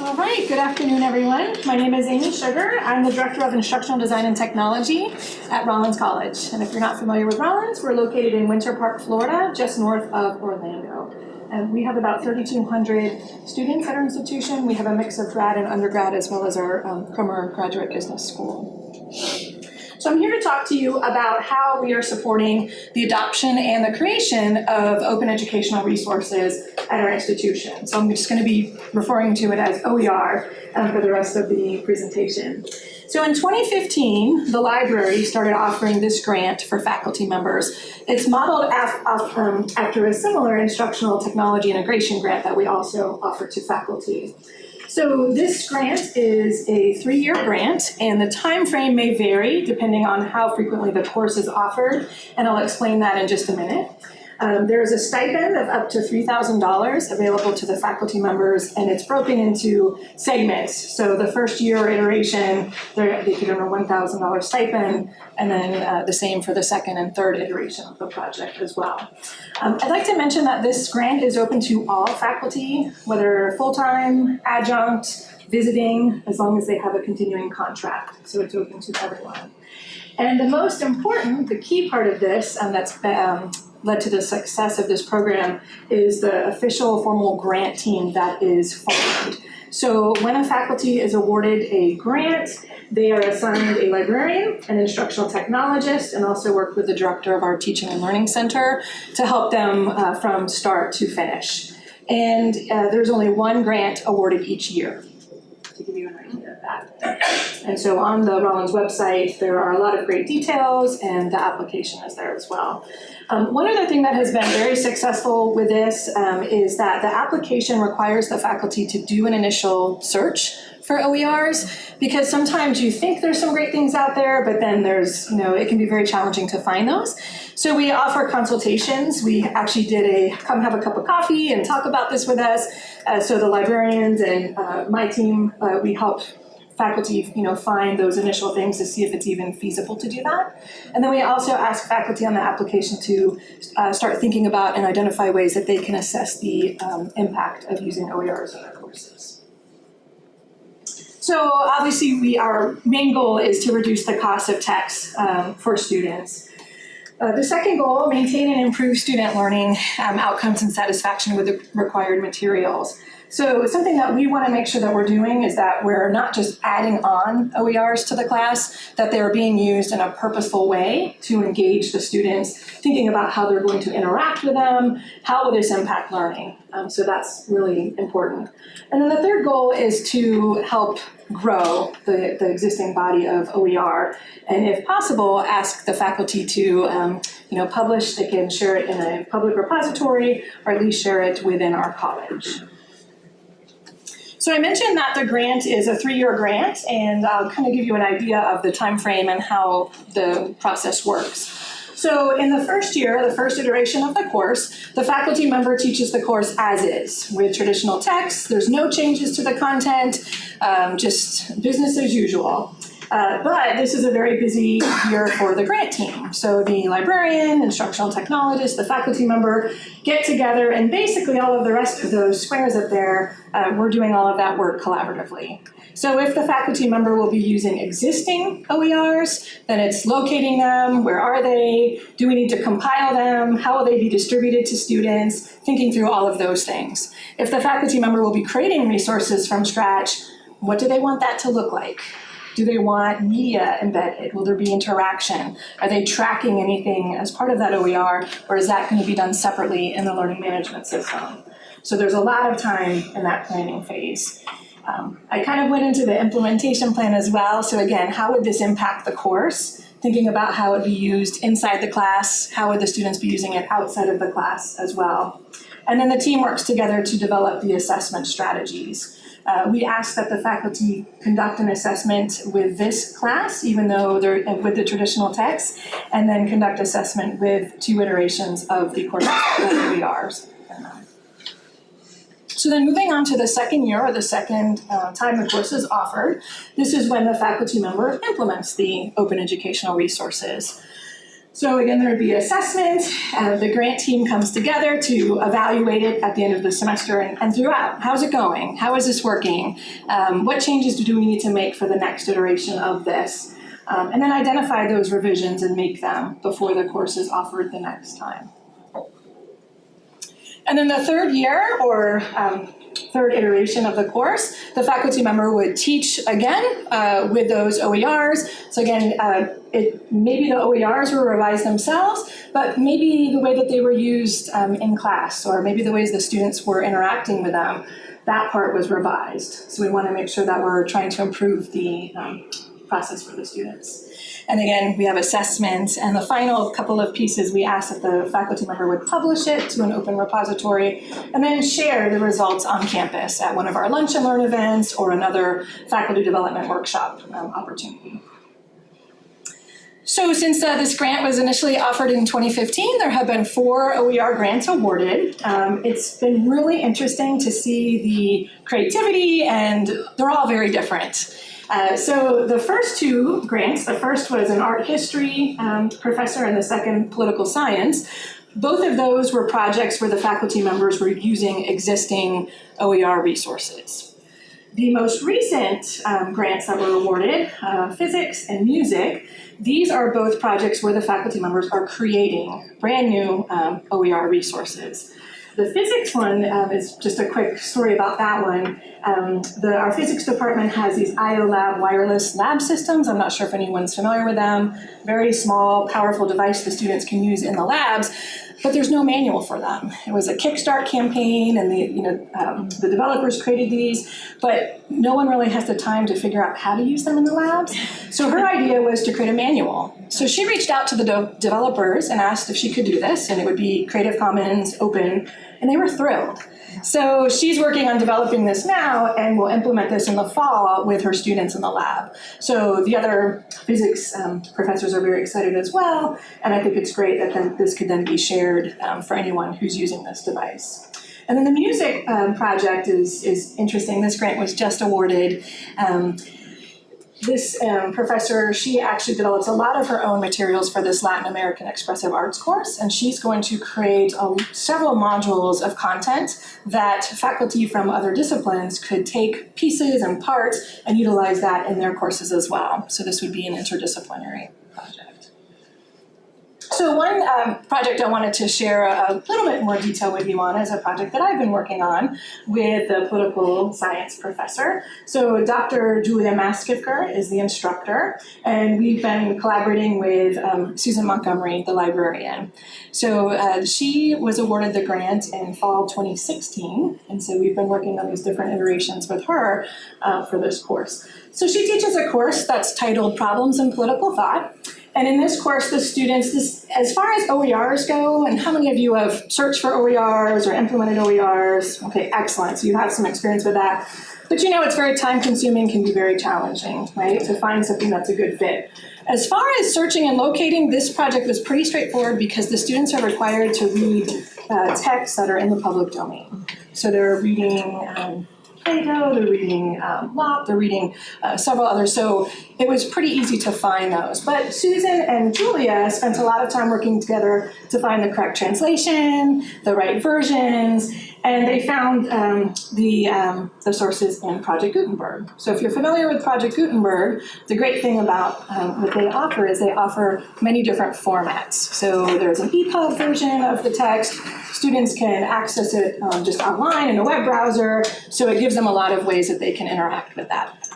All right, good afternoon, everyone. My name is Amy Sugar. I'm the Director of Instructional Design and Technology at Rollins College. And if you're not familiar with Rollins, we're located in Winter Park, Florida, just north of Orlando. And we have about 3,200 students at our institution. We have a mix of grad and undergrad as well as our um, Graduate Business School. So I'm here to talk to you about how we are supporting the adoption and the creation of open educational resources at our institution. So I'm just going to be referring to it as OER um, for the rest of the presentation. So in 2015, the library started offering this grant for faculty members. It's modeled um, after a similar instructional technology integration grant that we also offer to faculty. So this grant is a three-year grant, and the time frame may vary depending on how frequently the course is offered, and I'll explain that in just a minute. Um, there is a stipend of up to $3,000 available to the faculty members, and it's broken into segments. So the first year iteration, they could earn a $1,000 stipend, and then uh, the same for the second and third iteration of the project as well. Um, I'd like to mention that this grant is open to all faculty, whether full-time, adjunct, visiting, as long as they have a continuing contract. So it's open to everyone. And the most important, the key part of this, and that's um, led to the success of this program is the official formal grant team that is formed. So when a faculty is awarded a grant, they are assigned a librarian, an instructional technologist, and also work with the director of our teaching and learning center to help them uh, from start to finish. And uh, there's only one grant awarded each year, to give you an idea of that. And so on the Rollins website, there are a lot of great details, and the application is there as well. Um, one other thing that has been very successful with this um, is that the application requires the faculty to do an initial search for OERs because sometimes you think there's some great things out there, but then there's, you know, it can be very challenging to find those. So we offer consultations. We actually did a come have a cup of coffee and talk about this with us. Uh, so the librarians and uh, my team, uh, we help faculty you know, find those initial things to see if it's even feasible to do that. And then we also ask faculty on the application to uh, start thinking about and identify ways that they can assess the um, impact of using OERs in their courses. So obviously we, our main goal is to reduce the cost of text um, for students. Uh, the second goal, maintain and improve student learning um, outcomes and satisfaction with the required materials. So something that we want to make sure that we're doing is that we're not just adding on OERs to the class, that they're being used in a purposeful way to engage the students, thinking about how they're going to interact with them, how will this impact learning. Um, so that's really important. And then the third goal is to help grow the, the existing body of OER, and if possible, ask the faculty to um, you know, publish, they can share it in a public repository, or at least share it within our college. So I mentioned that the grant is a three-year grant, and I'll kind of give you an idea of the time frame and how the process works. So in the first year, the first iteration of the course, the faculty member teaches the course as is, with traditional text. There's no changes to the content, um, just business as usual. Uh, but this is a very busy year for the grant team. So the librarian, instructional technologist, the faculty member get together and basically all of the rest of those squares up there, uh, we're doing all of that work collaboratively. So if the faculty member will be using existing OERs, then it's locating them, where are they, do we need to compile them, how will they be distributed to students, thinking through all of those things. If the faculty member will be creating resources from scratch, what do they want that to look like? Do they want media embedded? Will there be interaction? Are they tracking anything as part of that OER, or is that going to be done separately in the learning management system? So there's a lot of time in that planning phase. Um, I kind of went into the implementation plan as well. So again, how would this impact the course? Thinking about how it would be used inside the class, how would the students be using it outside of the class as well? And then the team works together to develop the assessment strategies. Uh, we ask that the faculty conduct an assessment with this class, even though they're with the traditional text, and then conduct assessment with two iterations of the course OERs. So then moving on to the second year or the second uh, time the course is offered, this is when the faculty member implements the open educational resources. So again, there would be assessment. Uh, the grant team comes together to evaluate it at the end of the semester and, and throughout. How's it going? How is this working? Um, what changes do we need to make for the next iteration of this? Um, and then identify those revisions and make them before the course is offered the next time. And then the third year, or um, third iteration of the course, the faculty member would teach again uh, with those OERs. So again, uh, it, maybe the OERs were revised themselves, but maybe the way that they were used um, in class, or maybe the ways the students were interacting with them, that part was revised. So we want to make sure that we're trying to improve the um, process for the students. And again, we have assessments, and the final couple of pieces, we asked that the faculty member would publish it to an open repository, and then share the results on campus at one of our lunch and learn events or another faculty development workshop um, opportunity. So since uh, this grant was initially offered in 2015, there have been four OER grants awarded. Um, it's been really interesting to see the creativity and they're all very different. Uh, so the first two grants, the first was an art history um, professor and the second political science. Both of those were projects where the faculty members were using existing OER resources. The most recent um, grants that were awarded, uh, physics and music, these are both projects where the faculty members are creating brand new um, OER resources. The physics one um, is just a quick story about that one. Um, the, our physics department has these IOLab wireless lab systems. I'm not sure if anyone's familiar with them. Very small, powerful device the students can use in the labs, but there's no manual for them. It was a Kickstart campaign, and the you know um, the developers created these, but no one really has the time to figure out how to use them in the labs. So her idea was to create a manual. So she reached out to the de developers and asked if she could do this, and it would be Creative Commons open and they were thrilled. So she's working on developing this now and will implement this in the fall with her students in the lab. So the other physics um, professors are very excited as well, and I think it's great that then this could then be shared um, for anyone who's using this device. And then the music um, project is, is interesting. This grant was just awarded. Um, this um, professor, she actually develops a lot of her own materials for this Latin American Expressive Arts course, and she's going to create a, several modules of content that faculty from other disciplines could take pieces and parts and utilize that in their courses as well. So this would be an interdisciplinary. So one um, project I wanted to share a, little bit more detail with you on is a project that I've been working on with a political science professor. So Dr. Julia Maskivker is the instructor, and we've been collaborating with um, Susan Montgomery, the librarian. So uh, she was awarded the grant in fall 2016, and so we've been working on these different iterations with her uh, for this course. So she teaches a course that's titled Problems in Political Thought, and in this course, the students, this, as far as OERs go, and how many of you have searched for OERs or implemented OERs? Okay, excellent. So you have some experience with that. But you know, it's very time consuming, can be very challenging, right? To find something that's a good fit. As far as searching and locating, this project was pretty straightforward because the students are required to read uh, texts that are in the public domain. So they're reading um, Plato, they're reading um, Locke, they're reading uh, several others. So it was pretty easy to find those. But Susan and Julia spent a lot of time working together to find the correct translation, the right versions, and they found um, the, um, the sources in Project Gutenberg. So if you're familiar with Project Gutenberg, the great thing about um, what they offer is they offer many different formats. So there's an EPUB version of the text. Students can access it um, just online in a web browser. So it gives them a lot of ways that they can interact with that.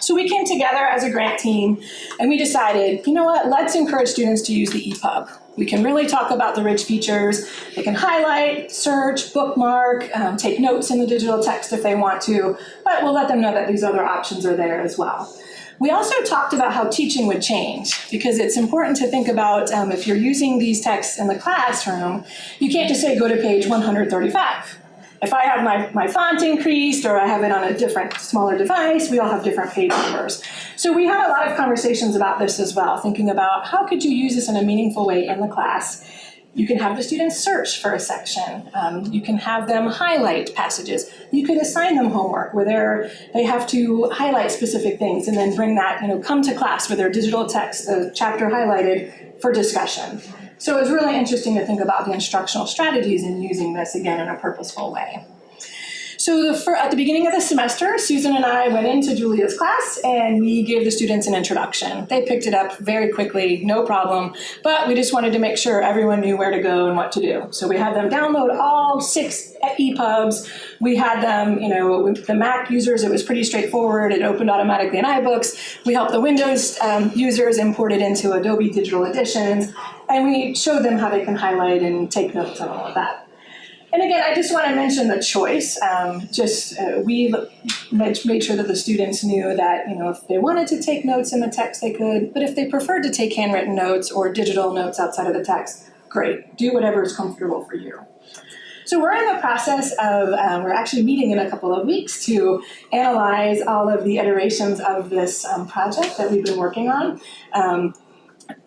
So we came together as a grant team and we decided, you know what, let's encourage students to use the EPUB. We can really talk about the rich features. They can highlight, search, bookmark, um, take notes in the digital text if they want to, but we'll let them know that these other options are there as well. We also talked about how teaching would change because it's important to think about um, if you're using these texts in the classroom, you can't just say go to page 135 if I have my, my font increased or I have it on a different, smaller device, we all have different page numbers. So we had a lot of conversations about this as well, thinking about how could you use this in a meaningful way in the class. You can have the students search for a section. Um, you can have them highlight passages. You could assign them homework where they're, they have to highlight specific things and then bring that, you know, come to class with their digital text, the chapter highlighted, for discussion. So it was really interesting to think about the instructional strategies in using this again in a purposeful way. So the, at the beginning of the semester, Susan and I went into Julia's class and we gave the students an introduction. They picked it up very quickly, no problem, but we just wanted to make sure everyone knew where to go and what to do. So we had them download all six EPUBs. We had them, you know, with the Mac users, it was pretty straightforward. It opened automatically in iBooks. We helped the Windows um, users import it into Adobe Digital Editions, and we showed them how they can highlight and take notes and all of that. And again, I just want to mention the choice. Um, just uh, we made, sure that the students knew that you know if they wanted to take notes in the text, they could. But if they preferred to take handwritten notes or digital notes outside of the text, great. Do whatever is comfortable for you. So we're in the process of, um, we're actually meeting in a couple of weeks to analyze all of the iterations of this um, project that we've been working on. Um,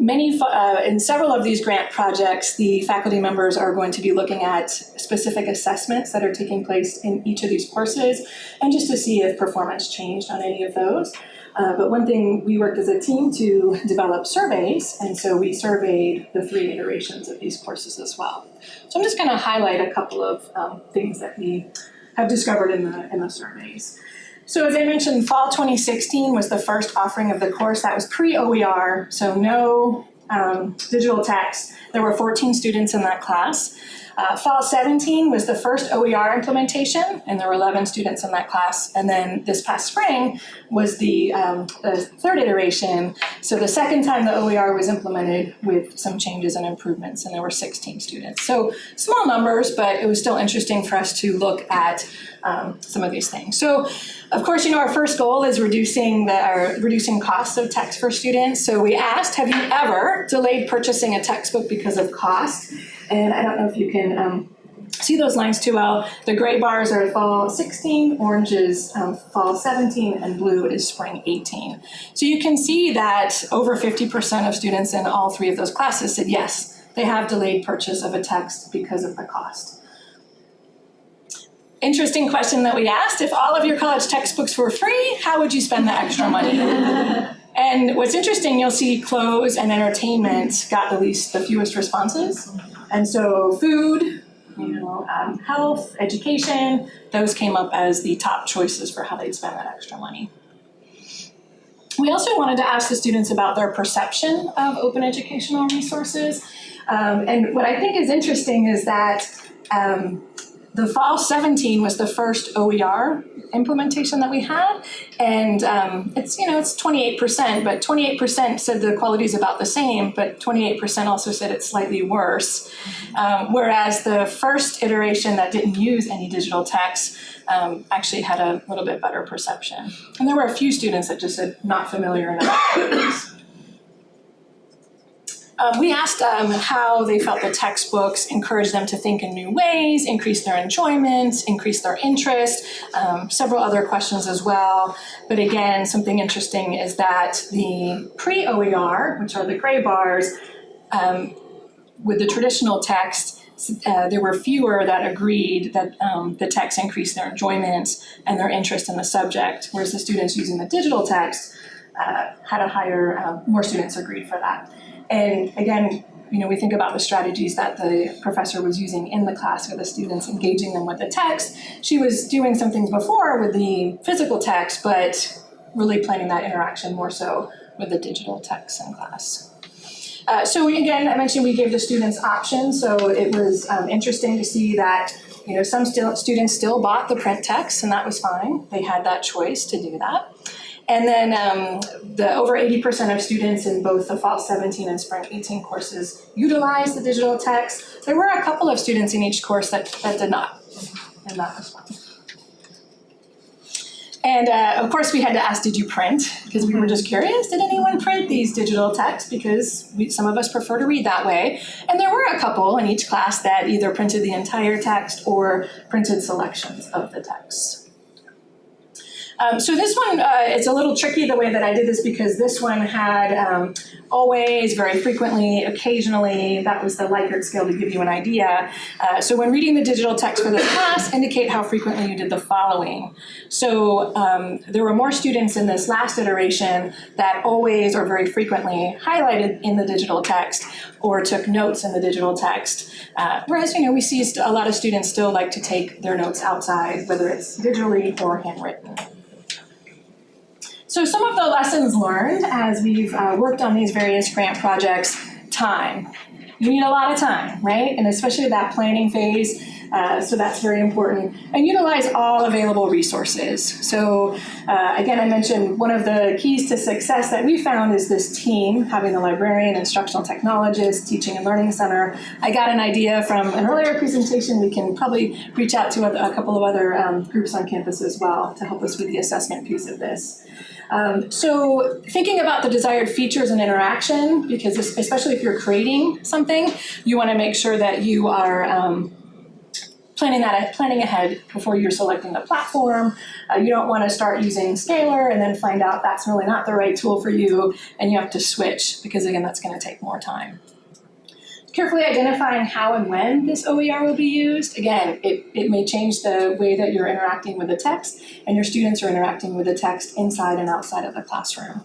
Many, uh, in several of these grant projects, the faculty members are going to be looking at specific assessments that are taking place in each of these courses, and just to see if performance changed on any of those. Uh, but one thing, we worked as a team to develop surveys, and so we surveyed the three iterations of these courses as well. So I'm just going to highlight a couple of um, things that we have discovered in the, in the surveys. So as I mentioned, fall 2016 was the first offering of the course. That was pre-OER, so no um, digital text. There were 14 students in that class. Uh, fall 17 was the first OER implementation, and there were 11 students in that class. And then this past spring was the, um, the third iteration. So the second time the OER was implemented with some changes and improvements, and there were 16 students. So small numbers, but it was still interesting for us to look at um, some of these things. So, of course, you know, our first goal is reducing the our reducing costs of text for students. So we asked, have you ever delayed purchasing a textbook because of cost? And I don't know if you can um, see those lines too well. The gray bars are fall 16, orange is um, fall 17, and blue is spring 18. So you can see that over 50% of students in all three of those classes said yes, they have delayed purchase of a text because of the cost interesting question that we asked. If all of your college textbooks were free, how would you spend the extra money? and what's interesting, you'll see clothes and entertainment got the least, the fewest responses. And so food, you know, um, health, education, those came up as the top choices for how they'd spend that extra money. We also wanted to ask the students about their perception of open educational resources. Um, and what I think is interesting is that um, the fall 17 was the first OER implementation that we had. And um, it's, you know, it's 28%, but 28% said the quality is about the same, but 28% also said it's slightly worse. Um, whereas the first iteration that didn't use any digital text um, actually had a little bit better perception. And there were a few students that just said not familiar enough. Um, we asked um, how they felt the textbooks encouraged them to think in new ways, increase their enjoyment, increase their interest, um, several other questions as well. But again, something interesting is that the pre-OER, which are the gray bars, um, with the traditional text, uh, there were fewer that agreed that um, the text increased their enjoyment and their interest in the subject, whereas the students using the digital text uh, had a higher, uh, more students agreed for that. And again, you know, we think about the strategies that the professor was using in the class with the students, engaging them with the text. She was doing some things before with the physical text, but really planning that interaction more so with the digital text in class. Uh, so again, I mentioned we gave the students options, so it was um, interesting to see that you know some still, students still bought the print text, and that was fine. They had that choice to do that. And then um, the over 80% of students in both the fall 17 and spring 18 courses utilized the digital text. There were a couple of students in each course that, that did not, and that was fine. And uh, of course we had to ask, did you print? Because we were just curious, did anyone print these digital texts? Because we, some of us prefer to read that way. And there were a couple in each class that either printed the entire text or printed selections of the text. Um, so this one, uh, it's a little tricky the way that I did this because this one had um, always, very frequently, occasionally, that was the Likert scale to give you an idea. Uh, so when reading the digital text for this class, indicate how frequently you did the following. So um, there were more students in this last iteration that always or very frequently highlighted in the digital text or took notes in the digital text. Uh, whereas, you know, we see a lot of students still like to take their notes outside, whether it's digitally or handwritten. So some of the lessons learned as we've uh, worked on these various grant projects, time. You need a lot of time, right? And especially that planning phase, uh, so that's very important. And utilize all available resources. So uh, again, I mentioned one of the keys to success that we found is this team, having a librarian, instructional technologist, teaching and learning center. I got an idea from an earlier presentation. We can probably reach out to a, a couple of other um, groups on campus as well to help us with the assessment piece of this. Um, so thinking about the desired features and interaction, because especially if you're creating something, you want to make sure that you are um, planning that planning ahead before you're selecting the platform. Uh, you don't want to start using Scalar and then find out that's really not the right tool for you, and you have to switch because again, that's going to take more time carefully identifying how and when this OER will be used. Again, it, it may change the way that you're interacting with the text and your students are interacting with the text inside and outside of the classroom.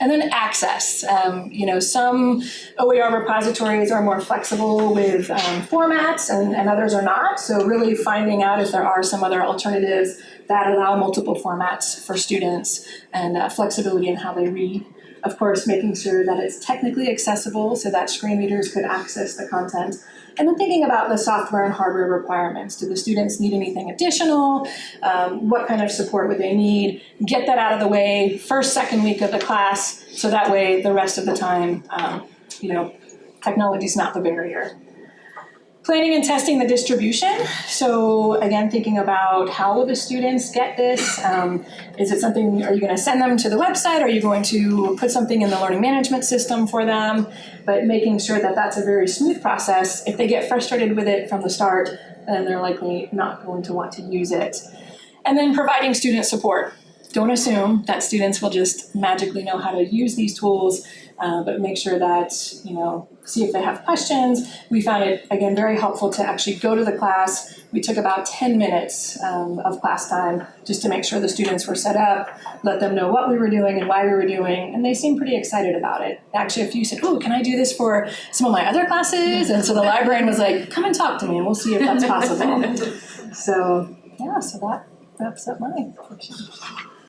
And then access. Um, you know, some OER repositories are more flexible with um, formats and, and others are not. So really finding out if there are some other alternatives that allow multiple formats for students and uh, flexibility in how they read of course, making sure that it's technically accessible so that screen readers could access the content. And then thinking about the software and hardware requirements. Do the students need anything additional? Um, what kind of support would they need? Get that out of the way first, second week of the class, so that way the rest of the time, um, you know, technology is not the barrier. Planning and testing the distribution. So again, thinking about how will the students get this? Um, is it something, are you gonna send them to the website? Are you going to put something in the learning management system for them? But making sure that that's a very smooth process. If they get frustrated with it from the start, then they're likely not going to want to use it. And then providing student support. Don't assume that students will just magically know how to use these tools, uh, but make sure that, you know, see if they have questions. We found it, again, very helpful to actually go to the class. We took about 10 minutes um, of class time just to make sure the students were set up, let them know what we were doing and why we were doing, and they seemed pretty excited about it. Actually, a few said, oh, can I do this for some of my other classes? And so the librarian was like, come and talk to me and we'll see if that's possible. so, yeah, so that wraps up my portion.